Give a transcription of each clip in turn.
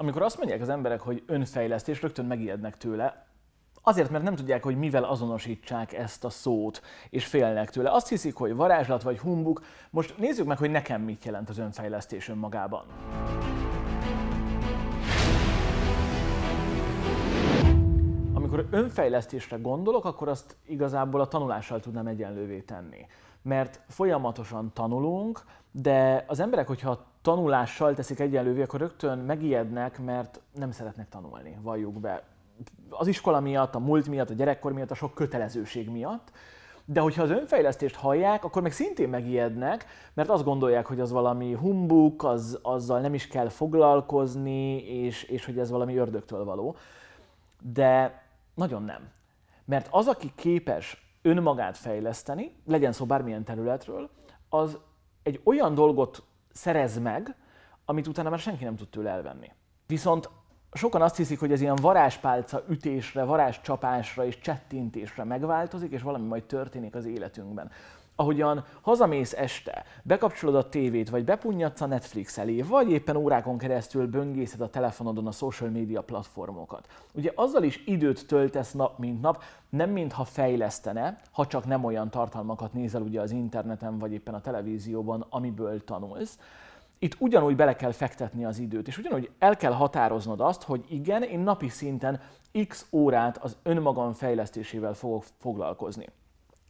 Amikor azt mondják az emberek, hogy önfejlesztés, rögtön megijednek tőle, Azért, mert nem tudják, hogy mivel azonosítsák ezt a szót, és félnek tőle. Azt hiszik, hogy varázslat vagy humbuk. Most nézzük meg, hogy nekem mit jelent az önfejlesztés önmagában. Amikor önfejlesztésre gondolok, akkor azt igazából a tanulással tudnám egyenlővé tenni. Mert folyamatosan tanulunk, de az emberek, hogyha tanulással teszik egyenlővé, akkor rögtön megijednek, mert nem szeretnek tanulni, valljuk be. Az iskola miatt, a múlt miatt, a gyerekkor miatt, a sok kötelezőség miatt. De hogyha az önfejlesztést hallják, akkor meg szintén megijednek, mert azt gondolják, hogy az valami humbuk, az, azzal nem is kell foglalkozni, és, és hogy ez valami ördögtől való. De nagyon nem. Mert az, aki képes önmagát fejleszteni, legyen szó bármilyen területről, az egy olyan dolgot szerez meg, amit utána már senki nem tud tőle elvenni. Viszont sokan azt hiszik, hogy ez ilyen varázspálca ütésre, varázscsapásra és csettintésre megváltozik, és valami majd történik az életünkben ahogyan hazamész este, bekapcsolod a tévét, vagy bepunnyadsz a Netflix elé, vagy éppen órákon keresztül böngészed a telefonodon a social media platformokat. Ugye azzal is időt töltesz nap mint nap, nem mintha fejlesztene, ha csak nem olyan tartalmakat nézel ugye az interneten, vagy éppen a televízióban, amiből tanulsz. Itt ugyanúgy bele kell fektetni az időt, és ugyanúgy el kell határoznod azt, hogy igen, én napi szinten x órát az önmagam fejlesztésével fogok foglalkozni.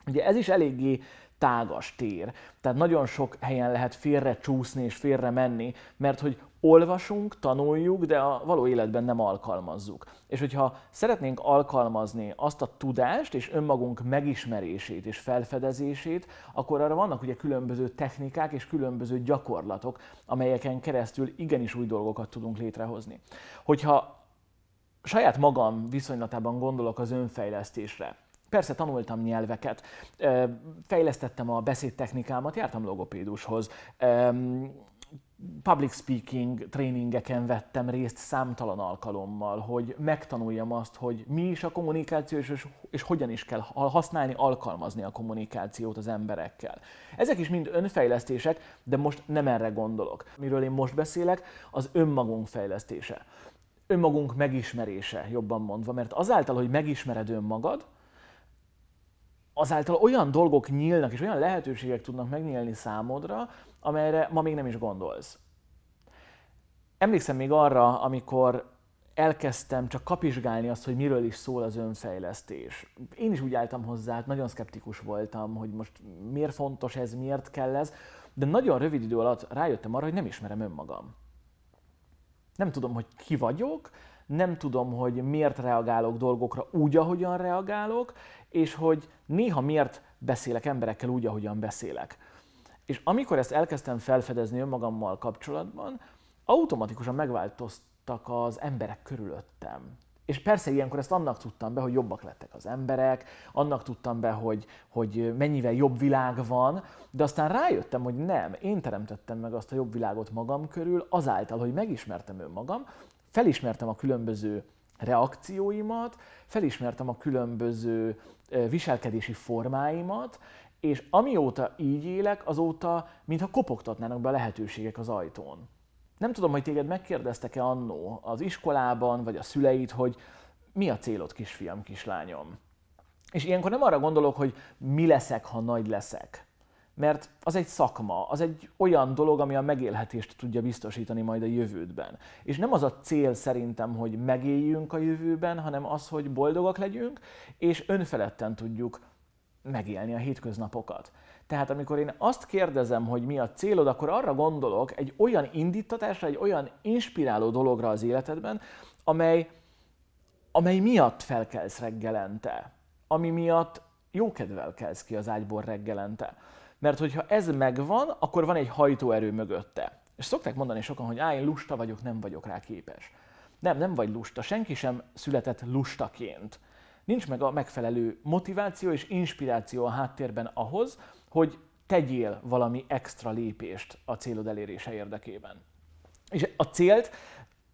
Ugye ez is eléggé tágas tér. Tehát nagyon sok helyen lehet félre csúszni és félre menni, mert hogy olvasunk, tanuljuk, de a való életben nem alkalmazzuk. És hogyha szeretnénk alkalmazni azt a tudást és önmagunk megismerését és felfedezését, akkor arra vannak ugye különböző technikák és különböző gyakorlatok, amelyeken keresztül igenis új dolgokat tudunk létrehozni. Hogyha saját magam viszonylatában gondolok az önfejlesztésre, Persze tanultam nyelveket, fejlesztettem a beszédtechnikámat, jártam logopédushoz, public speaking tréningeken vettem részt számtalan alkalommal, hogy megtanuljam azt, hogy mi is a kommunikáció, és, és hogyan is kell használni, alkalmazni a kommunikációt az emberekkel. Ezek is mind önfejlesztések, de most nem erre gondolok. Miről én most beszélek, az önmagunk fejlesztése. Önmagunk megismerése, jobban mondva, mert azáltal, hogy megismered önmagad, azáltal olyan dolgok nyílnak, és olyan lehetőségek tudnak megnyílni számodra, amelyre ma még nem is gondolsz. Emlékszem még arra, amikor elkezdtem csak kapizsgálni azt, hogy miről is szól az önfejlesztés. Én is úgy álltam hozzá, hát nagyon szkeptikus voltam, hogy most miért fontos ez, miért kell ez, de nagyon rövid idő alatt rájöttem arra, hogy nem ismerem önmagam. Nem tudom, hogy ki vagyok, nem tudom, hogy miért reagálok dolgokra úgy, ahogyan reagálok, és hogy néha miért beszélek emberekkel úgy, ahogyan beszélek. És amikor ezt elkezdtem felfedezni önmagammal kapcsolatban, automatikusan megváltoztak az emberek körülöttem. És persze ilyenkor ezt annak tudtam be, hogy jobbak lettek az emberek, annak tudtam be, hogy, hogy mennyivel jobb világ van, de aztán rájöttem, hogy nem, én teremtettem meg azt a jobb világot magam körül, azáltal, hogy megismertem önmagam, felismertem a különböző reakcióimat, felismertem a különböző viselkedési formáimat, és amióta így élek, azóta mintha kopogtatnának be a lehetőségek az ajtón. Nem tudom, hogy téged megkérdeztek-e annó az iskolában, vagy a szüleid, hogy mi a célod, kisfiam, kislányom. És ilyenkor nem arra gondolok, hogy mi leszek, ha nagy leszek, mert az egy szakma, az egy olyan dolog, ami a megélhetést tudja biztosítani majd a jövődben. És nem az a cél szerintem, hogy megéljünk a jövőben, hanem az, hogy boldogak legyünk, és önfeledten tudjuk megélni a hétköznapokat. Tehát amikor én azt kérdezem, hogy mi a célod, akkor arra gondolok egy olyan indítatásra, egy olyan inspiráló dologra az életedben, amely, amely miatt felkelsz reggelente, ami miatt jókedvel kelsz ki az ágyból reggelente. Mert hogyha ez megvan, akkor van egy hajtóerő mögötte. És szokták mondani sokan, hogy á, lusta vagyok, nem vagyok rá képes. Nem, nem vagy lusta. Senki sem született lustaként. Nincs meg a megfelelő motiváció és inspiráció a háttérben ahhoz, hogy tegyél valami extra lépést a célod elérése érdekében. És a célt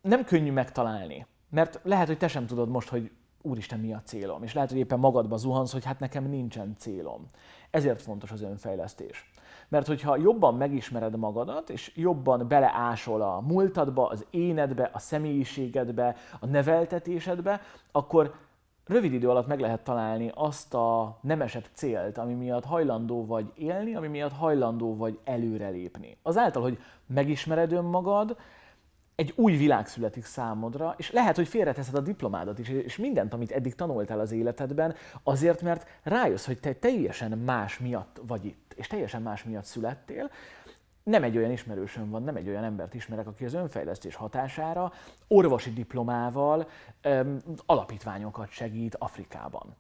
nem könnyű megtalálni, mert lehet, hogy te sem tudod most, hogy úristen, mi a célom? És lehet, hogy éppen magadba zuhansz, hogy hát nekem nincsen célom. Ezért fontos az önfejlesztés. Mert hogyha jobban megismered magadat, és jobban beleásol a múltadba, az énedbe, a személyiségedbe, a neveltetésedbe, akkor rövid idő alatt meg lehet találni azt a nemesebb célt, ami miatt hajlandó vagy élni, ami miatt hajlandó vagy előrelépni. Azáltal, hogy megismered önmagad, egy új világ születik számodra, és lehet, hogy félreteszed a diplomádat is, és mindent, amit eddig tanultál az életedben, azért, mert rájössz, hogy te teljesen más miatt vagy itt, és teljesen más miatt születtél, nem egy olyan ismerősöm van, nem egy olyan embert ismerek, aki az önfejlesztés hatására orvosi diplomával öm, alapítványokat segít Afrikában.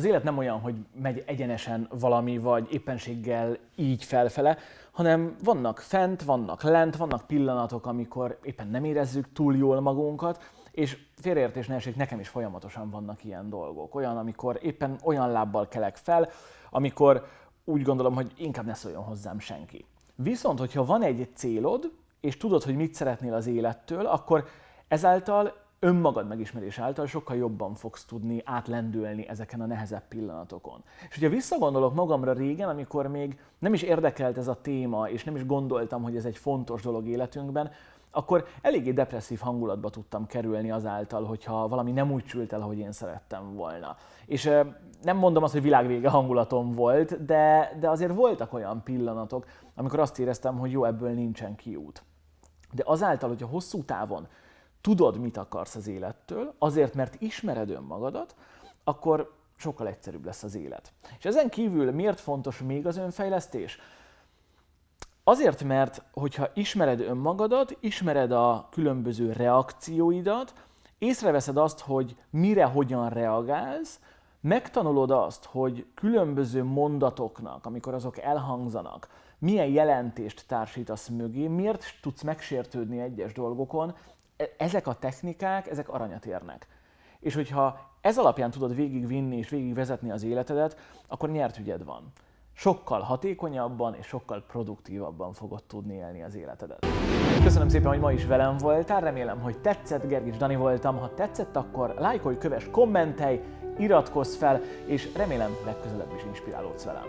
Az élet nem olyan, hogy megy egyenesen valami, vagy éppenséggel így felfele, hanem vannak fent, vannak lent, vannak pillanatok, amikor éppen nem érezzük túl jól magunkat, és félreértés ne esik, nekem is folyamatosan vannak ilyen dolgok. Olyan, amikor éppen olyan lábbal kelek fel, amikor úgy gondolom, hogy inkább ne szóljon hozzám senki. Viszont, hogyha van egy célod, és tudod, hogy mit szeretnél az élettől, akkor ezáltal önmagad megismerés által sokkal jobban fogsz tudni átlendülni ezeken a nehezebb pillanatokon. És hogyha visszagondolok magamra régen, amikor még nem is érdekelt ez a téma, és nem is gondoltam, hogy ez egy fontos dolog életünkben, akkor eléggé depresszív hangulatba tudtam kerülni azáltal, hogyha valami nem úgy sült el, ahogy én szerettem volna. És nem mondom azt, hogy világvége hangulatom volt, de, de azért voltak olyan pillanatok, amikor azt éreztem, hogy jó, ebből nincsen kiút. De azáltal, hogyha hosszú távon tudod, mit akarsz az élettől, azért, mert ismered önmagadat, akkor sokkal egyszerűbb lesz az élet. És ezen kívül miért fontos még az önfejlesztés? Azért, mert hogyha ismered önmagadat, ismered a különböző reakcióidat, észreveszed azt, hogy mire hogyan reagálsz, megtanulod azt, hogy különböző mondatoknak, amikor azok elhangzanak, milyen jelentést társítasz mögé, miért tudsz megsértődni egyes dolgokon, ezek a technikák, ezek aranyat érnek. És hogyha ez alapján tudod végigvinni és végigvezetni az életedet, akkor nyert ügyed van sokkal hatékonyabban és sokkal produktívabban fogod tudni élni az életedet. Köszönöm szépen, hogy ma is velem voltál, remélem, hogy tetszett, Gergics Dani voltam. Ha tetszett, akkor lájkolj, kövess, kommentelj, iratkozz fel, és remélem legközelebb is inspirálódsz velem.